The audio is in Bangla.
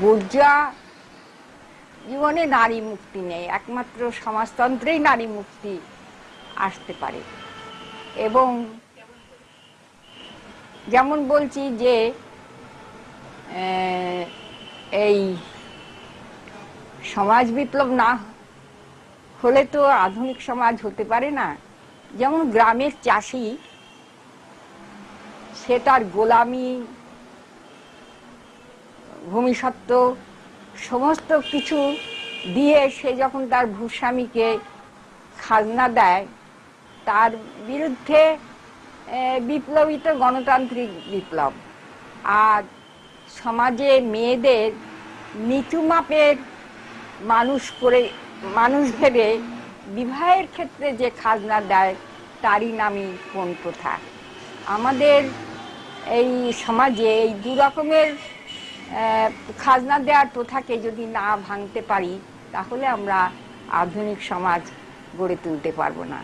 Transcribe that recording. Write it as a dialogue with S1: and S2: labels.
S1: বুর্জা, জীবনে নারী মুক্তি নেই, একমাত্র সমাজতন্ত্রেই নারী মুক্তি আসতে পারে। এবং যেমন বলছি যে এই সমাজ বিপ্লব না হলে তো আধুনিক সমাজ হতে পারে না। যেমন গ্রামের চাষি, সে তার গোলামি ভূমিসত্ত্ব, সমস্ত কিছু দিয়ে সে যখন তার ভূস্বামীকে খাজনা দেয়, তার বিরুদ্ধে বিপ্লবী তো গণতান্ত্রিক বিপ্লব। আর সমাজে মেয়েদের নিচু মাপের মানুষ করে, মানুষ ভেবে বিবাহের ক্ষেত্রে যে খাজনা দেয়, তারই নামই কোন প্রথা। আমাদের এই সমাজে এই দু রকমের খাজনা দেওয়ার প্রথাকে যদি না ভাঙতে পারি, তাহলে আমরা আধুনিক সমাজ গড়ে তুলতে পারব না।